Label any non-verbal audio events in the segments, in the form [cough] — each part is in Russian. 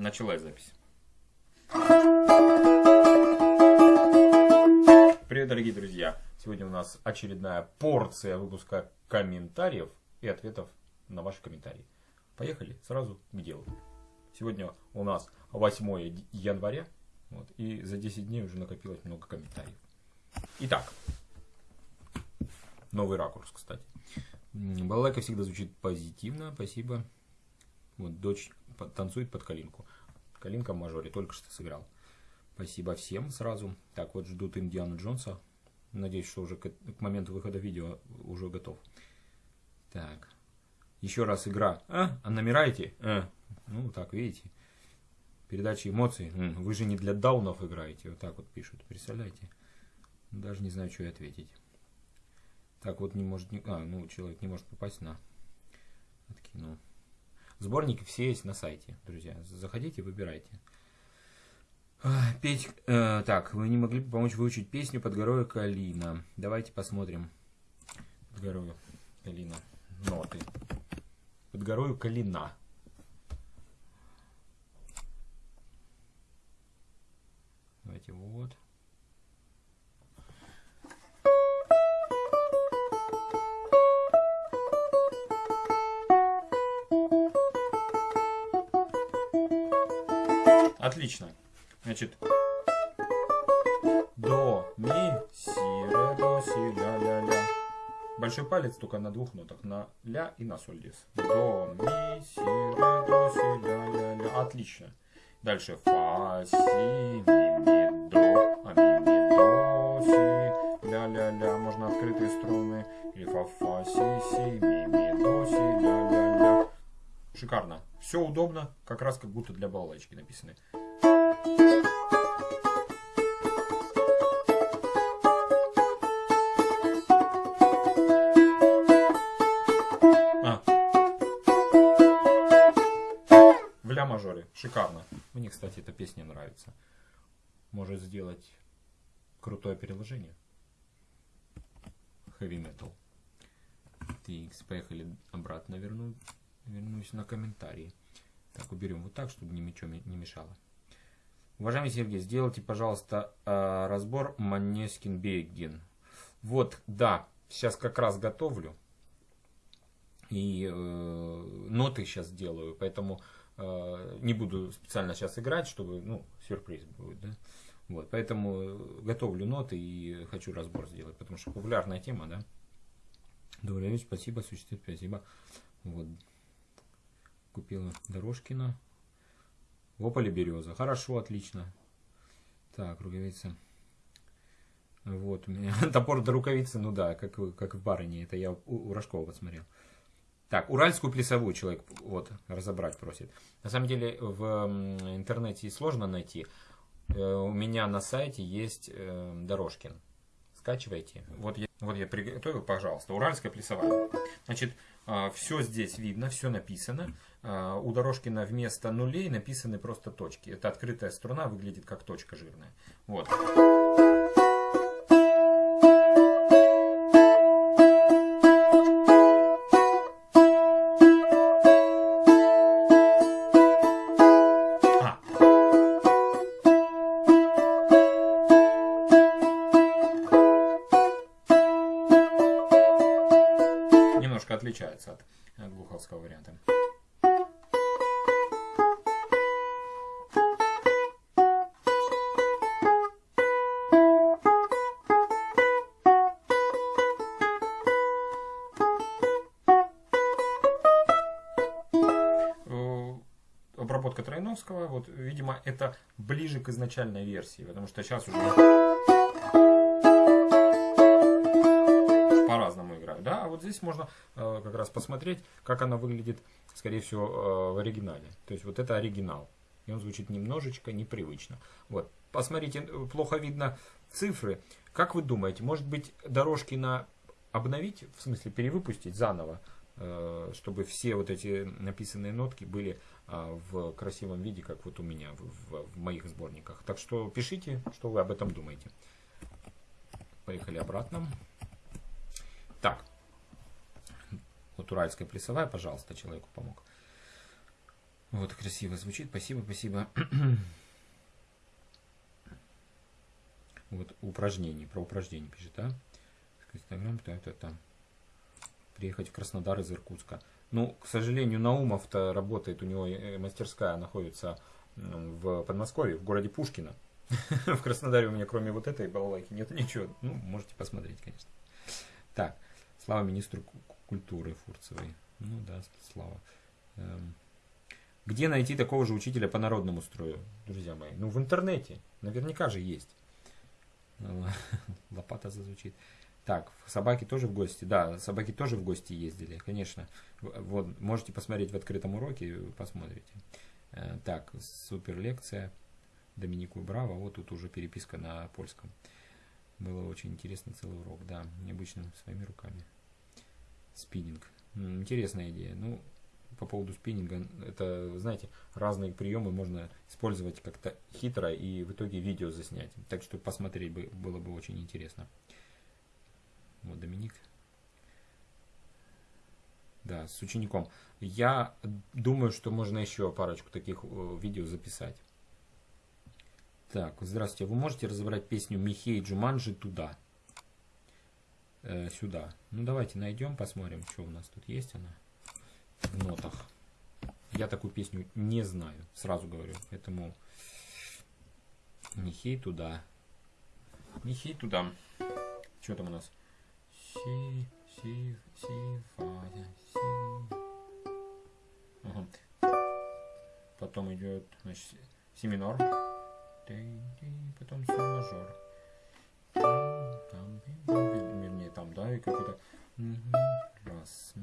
Началась запись. Привет, дорогие друзья! Сегодня у нас очередная порция выпуска комментариев и ответов на ваши комментарии. Поехали сразу к делу. Сегодня у нас 8 января, вот, и за 10 дней уже накопилось много комментариев. Итак, новый ракурс, кстати. Балалайка всегда звучит позитивно, спасибо. Вот дочь танцует под калинку. Калинка мажоре только что сыграл. Спасибо всем сразу. Так, вот ждут Индиана Джонса. Надеюсь, что уже к, к моменту выхода видео уже готов. Так. Еще раз игра. А? А намираете? А. Ну, так, видите. Передача эмоций. Вы же не для даунов играете. Вот так вот пишут. Представляете? Даже не знаю, что и ответить. Так вот не может... А, ну, человек не может попасть на... Откинул. Сборники все есть на сайте, друзья. Заходите, выбирайте. Петь, э, так, вы не могли бы помочь выучить песню под горою Калина. Давайте посмотрим. Под горою Калина. Ноты. Под горою Калина. Давайте вот. Отлично. Значит, до, ми, си, ре, до, си, ля, ля, ля. Большой палец только на двух нотах, на ля и на соль диез. До, ми, си, ре, до, си, ля, ля, ля. Отлично. Дальше фа, си, ми, ми, до, а ми, ми, до, си, ля, ля, ля. Можно открытые струны. Или фа, фа, си, си, ми, ми, до, си, ля, ля, ля. Шикарно. Все удобно, как раз как будто для балалайки написаны. А. В ля мажоре. Шикарно. Мне, кстати, эта песня нравится. Может сделать крутое переложение. Heavy Metal. Так, поехали обратно верну, вернусь на комментарии. Так, уберем вот так, чтобы ничего не мешало. Уважаемый Сергей, сделайте, пожалуйста, э, разбор Манескин Бейген. Вот, да, сейчас как раз готовлю. И э, ноты сейчас делаю, поэтому э, не буду специально сейчас играть, чтобы, ну, сюрприз будет, да. Вот, поэтому готовлю ноты и хочу разбор сделать, потому что популярная тема, да. Добрый вечер, спасибо, существует, спасибо. Вот, купила Дорожкина. Вополе береза. Хорошо, отлично. Так, рукавица. Вот у меня [laughs] топор до рукавицы, ну да, как, как в барыне. Это я у, у Рожкова посмотрел. Так, уральскую плясовую человек вот разобрать просит. На самом деле в интернете сложно найти. Э, у меня на сайте есть э, Дорожкин. Скачивайте. Вот я, вот я приготовил, пожалуйста, уральская плясовая. Значит, а, все здесь видно, все написано. А, у Дорожкина вместо нулей написаны просто точки. Это открытая струна, выглядит как точка жирная. Вот. Ближе к изначальной версии, потому что сейчас уже по-разному играют. Да? А вот здесь можно э, как раз посмотреть, как она выглядит, скорее всего, э, в оригинале. То есть вот это оригинал. И он звучит немножечко непривычно. Вот. Посмотрите, плохо видно цифры. Как вы думаете, может быть дорожки на обновить, в смысле перевыпустить заново, э, чтобы все вот эти написанные нотки были в красивом виде, как вот у меня в, в, в моих сборниках. Так что пишите, что вы об этом думаете. Поехали обратно. Так. Вот уральская плясовая, пожалуйста, человеку помог. Вот, красиво звучит. Спасибо, спасибо. вот упражнение, про упражнение пишет, а? Инстаграм, то это там. Приехать в Краснодар из Иркутска. Ну, к сожалению, Наумов-то работает, у него э, мастерская находится в Подмосковье, в городе Пушкино. [laughs] В Краснодаре у меня кроме вот этой балалайки нет ничего. Ну, можете посмотреть, конечно. Так, слава министру культуры Фурцевой. Ну да, слава. Эм, где найти такого же учителя по народному строю, друзья мои? Ну, в интернете. Наверняка же есть. [laughs] Лопата зазвучит. Так, собаки тоже в гости. Да, собаки тоже в гости ездили, конечно. Вот, можете посмотреть в открытом уроке, посмотрите. Э, так, супер лекция. Доминику Браво. Вот тут уже переписка на польском. Было очень интересно целый урок. Да, необычным своими руками. Спиннинг. Интересная идея. Ну, по поводу спиннинга, это, знаете, разные приемы можно использовать как-то хитро и в итоге видео заснять. Так что посмотреть бы, было бы очень интересно. Вот Доминик. Да, с учеником. Я думаю, что можно еще парочку таких э, видео записать. Так, здравствуйте. Вы можете разобрать песню Михей Джуманджи туда? Э, сюда. Ну, давайте найдем, посмотрим, что у нас тут есть она в нотах. Я такую песню не знаю, сразу говорю. Поэтому Михей туда. Михей туда. Что там у нас? Си, си, си, фа, си. Ага. Потом идет значит, си минор. Потом си мажор. Там, вернее, там, да, и какой-то... Раз.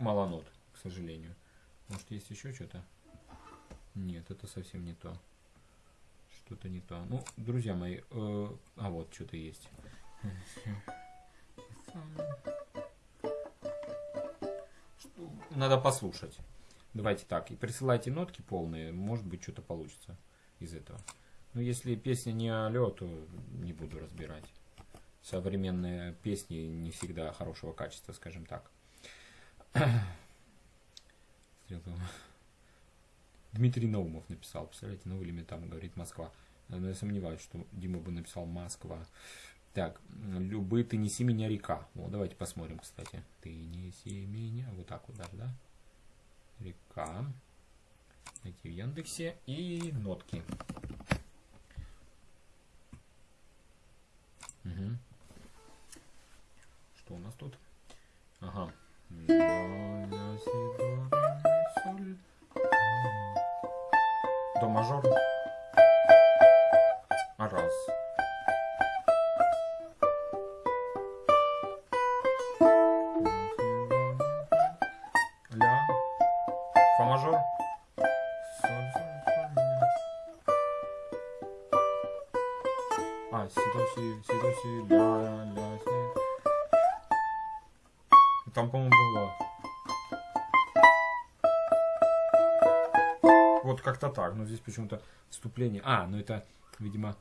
мало нот, к сожалению. Может, есть еще что-то? Нет, это совсем не то. Что-то не то. Ну, друзья мои, э, а вот что-то есть. Надо послушать. Давайте так, и присылайте нотки полные, может быть, что-то получится из этого. Но если песня не алло, то не буду разбирать. Современные песни не всегда хорошего качества, скажем так. [clears throat] Дмитрий Наумов написал, представляете, новый элемент там говорит Москва. Но я сомневаюсь, что Дима бы написал Москва. Так, любы, ты неси меня река. Вот, давайте посмотрим, кстати. Ты неси меня, вот так вот даже, да? Река. Найти в Яндексе и нотки. Угу. Что у нас тут? Ага. Мажор. Раз. Ля. Фа мажор. А, си, до, ля, ля, си. Там, по-моему, было. Вот как-то так. Но здесь почему-то вступление. А, ну это, видимо,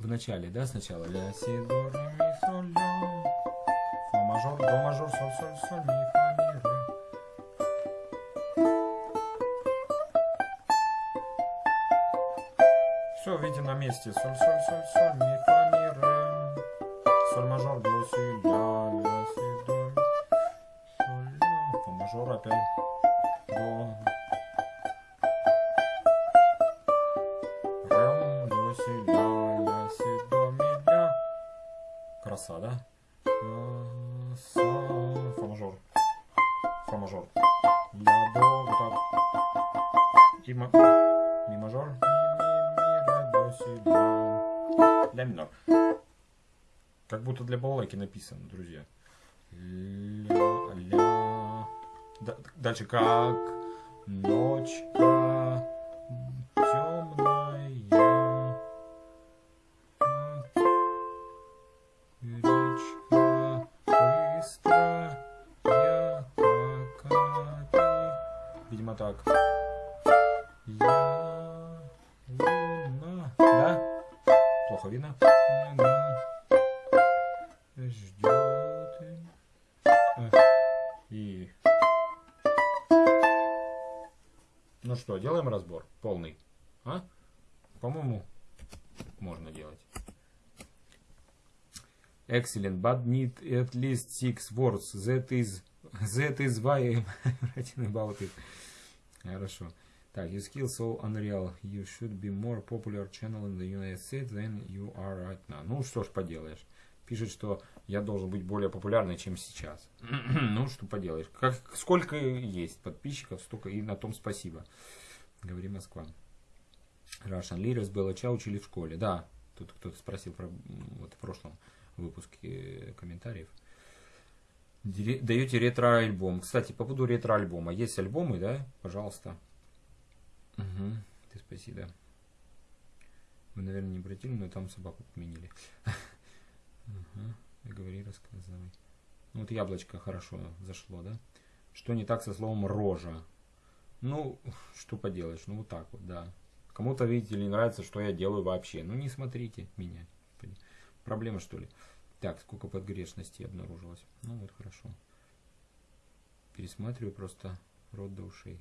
в начале, да, сначала. Ля, си, до, ре, ми, соль, ля. Фа мажор, до мажор, соль, соль, соль, ми, фа, ми, ре. Все, видим на месте. Соль, соль, соль, соль, ми, фа, ми, ре. Соль мажор, до, си, ля, ля, си, до мажор опять до Краса, да? Са, фа мажор. Фа мажор. Ля, до, вот так. И ма, ми мажор. Ми, ми, ми, ре, до, си, ля. Ля минор. Как будто для балалайки написано, друзья. Ля, ля. Дальше как ночка Ну что, делаем разбор полный? А? По-моему, можно делать. Excellent, but need at least six words. That is, that is why I'm writing about it. Хорошо. Так, your skill so unreal. You should be more popular channel in the United States than you are right now. Ну, что ж поделаешь. Пишет, что я должен быть более популярный, чем сейчас. [clears throat] ну, что поделаешь. Как, сколько есть подписчиков, столько и на том спасибо. Говори Москва. Russian Leaders Белача учили в школе. Да, тут кто-то спросил про вот в прошлом выпуске комментариев. Даете ретро-альбом. Кстати, по поводу ретро-альбома. Есть альбомы, да? Пожалуйста. Угу. Ты спасибо. Вы, наверное, не обратили, но там собаку поменили. [laughs] Угу. Говори, рассказывай. Ну, вот яблочко хорошо зашло, да? Что не так со словом рожа? Ну, что поделаешь, ну вот так вот, да. Кому-то, видите ли, нравится, что я делаю вообще. Ну, не смотрите меня. Проблема, что ли? Так, сколько подгрешностей обнаружилось. Ну, вот хорошо. Пересматриваю просто рот до ушей.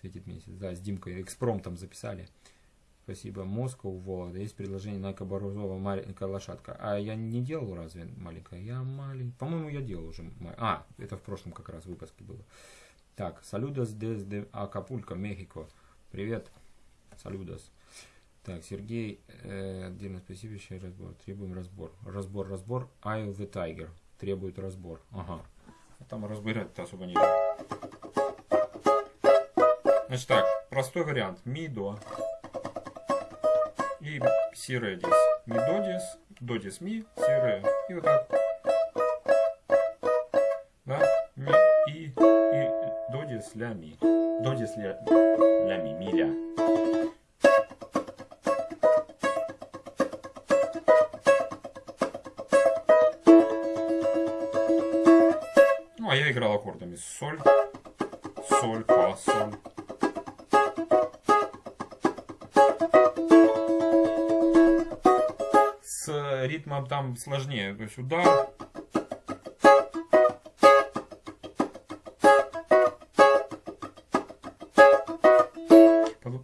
Светит месяц. Да, с Димкой экспромтом записали. Спасибо. Москва, Вологда. Есть предложение на Кабарузова маленькая лошадка. А я не делал разве маленькая? Я маленькая. По-моему, я делал уже. А, это в прошлом как раз выпуске было. Так, салюдос desde Акапулько, Мехико. Привет. Салюдос. Так, Сергей, э, отдельно спасибо, еще разбор. Требуем разбор. Разбор, разбор. Eye the Tiger. Требует разбор. Ага. А там разбирать-то особо не Значит так, простой вариант. Ми, до и ре дис. Ми до дис, до дис ми, ре. И вот так. Да? Ми и, и до дис ля ми. До дис ля, ля ми, ми ля. Ну, а я играл аккордами соль, соль, фа, соль. Ритмом там сложнее. То есть удар.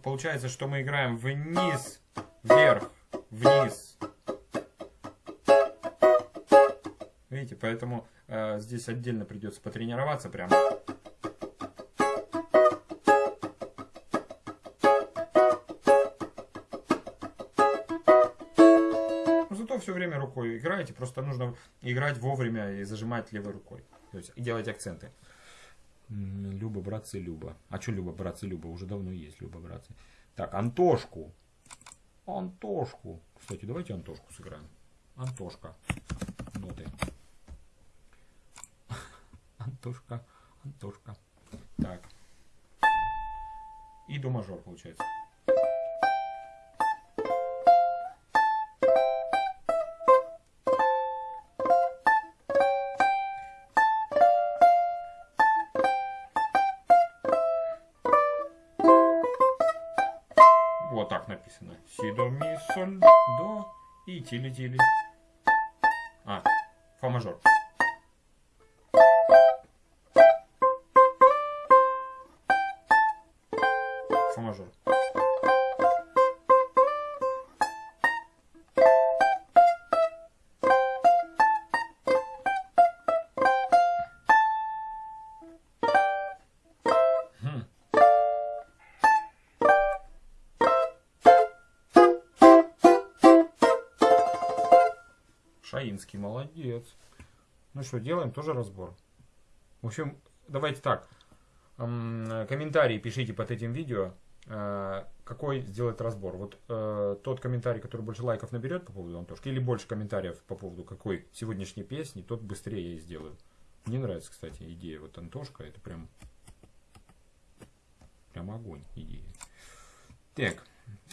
Получается, что мы играем вниз, вверх, вниз. Видите, поэтому э, здесь отдельно придется потренироваться прямо. Все время рукой играете, просто нужно играть вовремя и зажимать левой рукой. То есть делать акценты. Люба, братцы, Люба. А что Люба, братцы, Люба? Уже давно есть Люба, братцы. Так, Антошку. Антошку. Кстати, давайте Антошку сыграем. Антошка. Ноты. [laughs] Антошка. Антошка. Так. И до мажор получается. Написано. Си, до, ми, соль, до и тили-тили. А, фа мажор. Фа мажор. Шаинский, молодец. Ну что, делаем тоже разбор. В общем, давайте так. Комментарии пишите под этим видео, э, какой сделать разбор. Вот э, тот комментарий, который больше лайков наберет по поводу Антошки, или больше комментариев по поводу какой сегодняшней песни, тот быстрее я сделаю. Мне нравится, кстати, идея. Вот Антошка, это прям, прям огонь идея. Так,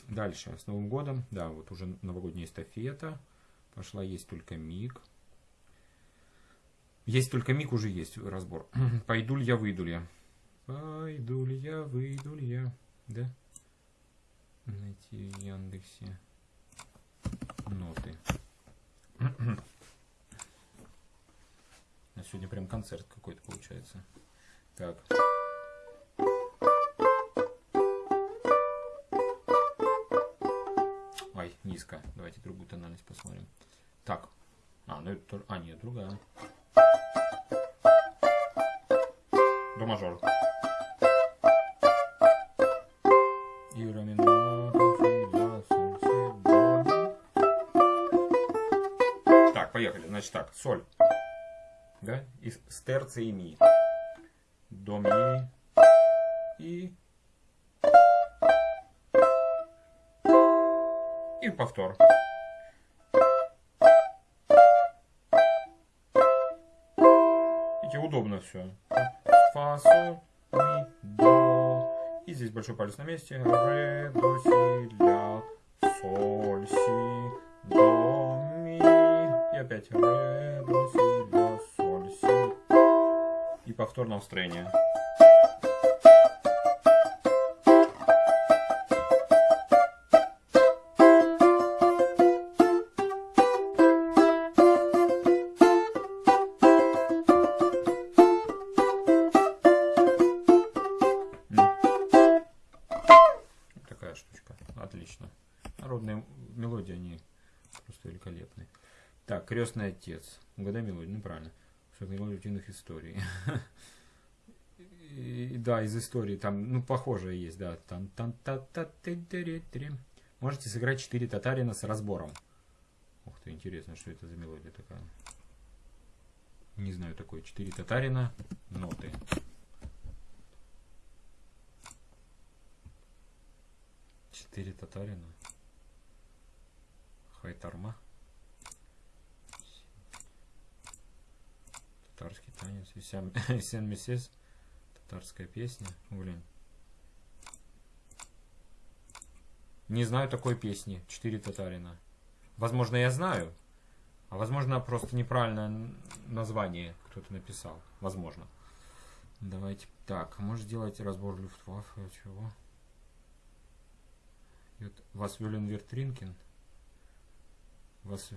дальше. С Новым годом. Да, вот уже новогодняя эстафета. Пошла есть только миг. Есть только миг, уже есть разбор. [clears throat] Пойду ли я, выйду ли я. Пойду ли я, выйду ли я. Да? Найти в Яндексе ноты. [clears throat] А сегодня прям концерт какой-то получается. Так. Низко. Давайте другую тональность посмотрим. Так. А, ну это. А, нет, другая. До мажор. Так, поехали. Значит так, соль. Да? И с терцией ми. До ми. И Видите, удобно все. Фа, соль, ми, до. И здесь большой палец на месте. Ре, до, си, ля, соль, си, до, ми. И опять ре, до, си, ля, соль, си. И повтор на просто великолепные. Так, крестный отец. Угадай мелодию, ну правильно. Мелодия утиных историй. [laughs] И, да, из истории там, ну, похожее есть, да. Там, там, та, та, ты, ты, ты. Можете сыграть 4 татарина с разбором. Ух ты, интересно, что это за мелодия такая. Не знаю такой. 4 татарина, ноты. Четыре татарина. Хайтарма. Татарский танец. Сен [laughs] Месес. Татарская песня. Блин. Не знаю такой песни. Четыре татарина. Возможно, я знаю. А возможно, просто неправильное название кто-то написал. Возможно. Давайте. Так, может сделать разбор Люфтваффе. Чего? Wollen wir trinken? Was,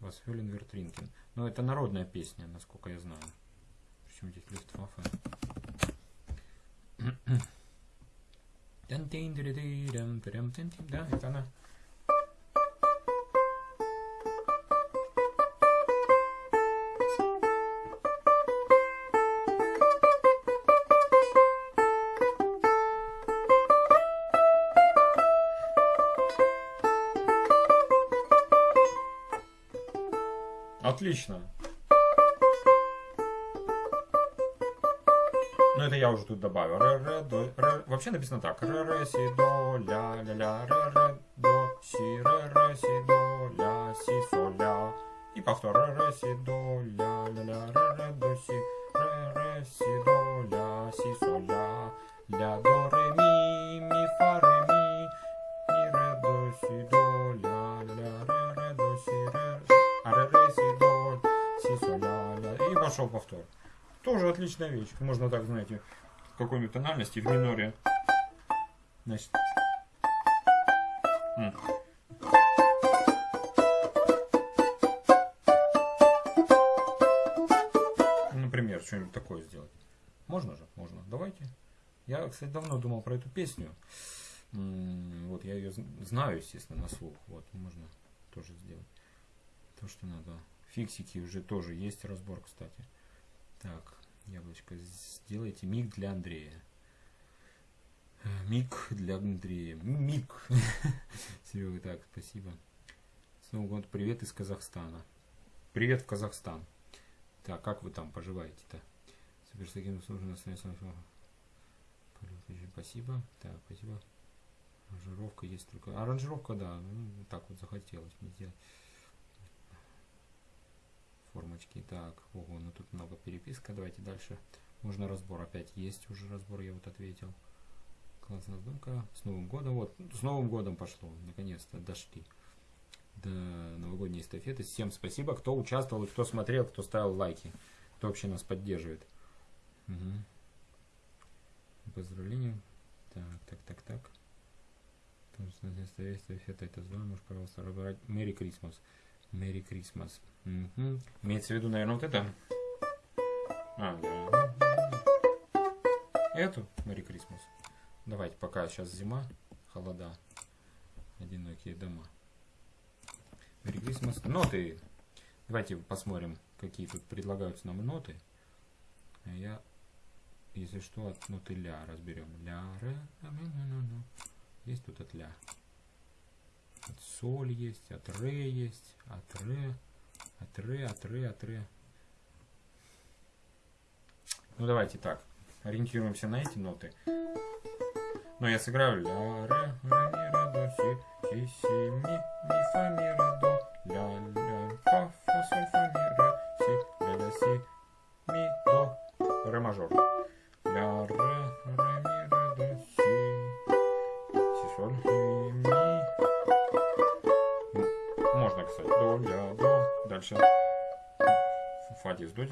was wollen wir trinken? Ну, это народная песня, насколько я знаю. Причем здесь Люфтваффе. Да, это она. Отлично. Ну, это я уже тут добавил. Ре, ре, до, ре. Вообще написано так. Ре, ре, си, до, ля, ля, ля, ре, ре, до, си, ре, ре, си, до, ля, си, со, ля. И повтор. Ре, ре, си, до, ля, ля, ля, ре, ре, до, си, пошел повтор. Тоже отличная вещь. Можно так, знаете, в какой-нибудь тональности в миноре. Значит. Например, что-нибудь такое сделать. Можно же? Можно. Давайте. Я, кстати, давно думал про эту песню. Вот, я ее знаю, естественно, на слух. Вот, можно тоже сделать. То, что надо. Фиксики уже тоже есть разбор, кстати. Так, яблочко, сделайте миг для Андрея. Миг для Андрея. Миг. [laughs] Серега, так, спасибо. С Новым годом привет из Казахстана. Привет в Казахстан. Так, как вы там поживаете-то? Супер, с Спасибо. Так, спасибо. Аранжировка есть только. Аранжировка, да. Ну, так вот захотелось мне сделать. Формочки. Так, ого, ну тут много переписка. Давайте дальше. Можно разбор. Опять есть уже разбор, я вот ответил. Классная задумка. С Новым годом. Вот, с Новым годом пошло. Наконец-то дошли до новогодней эстафеты. Всем спасибо, кто участвовал, кто смотрел, кто ставил лайки, кто вообще нас поддерживает. Угу. Поздравления. Так, так, так, так. Эстафета это звон, можешь, пожалуйста, разобрать. Мэри Крисмас. Мэри Крисмас. Угу. Имеется в виду, наверное, вот это. А, да. Эту Мэри Крисмас. Давайте, пока сейчас зима, холода. одинокие дома. Merry Christmas. Ноты. Давайте посмотрим, какие тут предлагаются нам ноты. А я, если что, от ноты ля разберем. Ля, ре, ре. Есть тут от ля. От соль есть, от ре есть, от ре, от ре, от ре, от ре. Ну давайте так, ориентируемся на эти ноты. Но я сыграю ля, ре, ре, ми, ре, до, си, си, си, ми, ми, фа, ми, ре, до, ля, ля, дальше фа диез, до.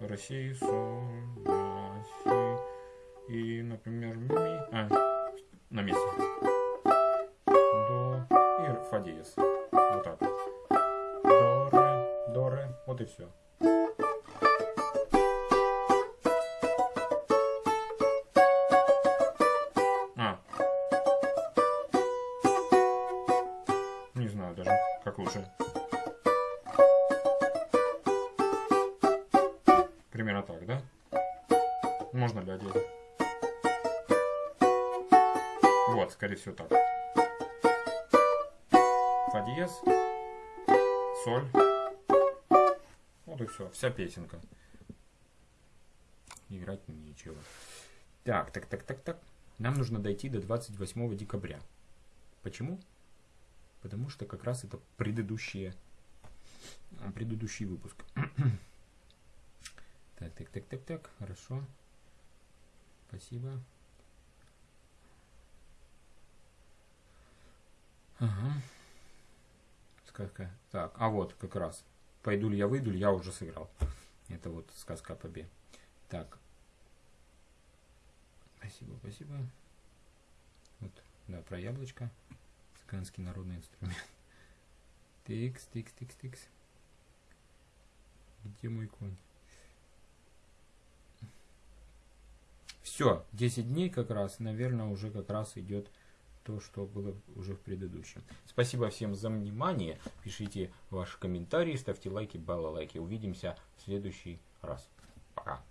России, соль, си. И, например, ми. Лучше. Примерно так, да? Можно ли одеть? Вот, скорее всего так. Фа диез, соль. Вот и все, вся песенка. Играть нечего. Так, так, так, так, так. Нам нужно дойти до 28 декабря. Почему? Потому что как раз это предыдущие, предыдущий выпуск. [clears throat] Так, так, так, так, так, хорошо. Спасибо. Ага. Сказка. Так, а вот как раз. Пойду ли я, выйду ли, я уже сыграл. Это вот сказка о побе. Так. Спасибо, спасибо. Вот, да, про яблочко. Цыганский народный инструмент. [laughs] Тикс, тикс, тикс, тикс. Где мой конь? Все, 10 дней как раз, наверное, уже как раз идет то, что было уже в предыдущем. Спасибо всем за внимание. Пишите ваши комментарии, ставьте лайки, баллайки. Увидимся в следующий раз. Пока.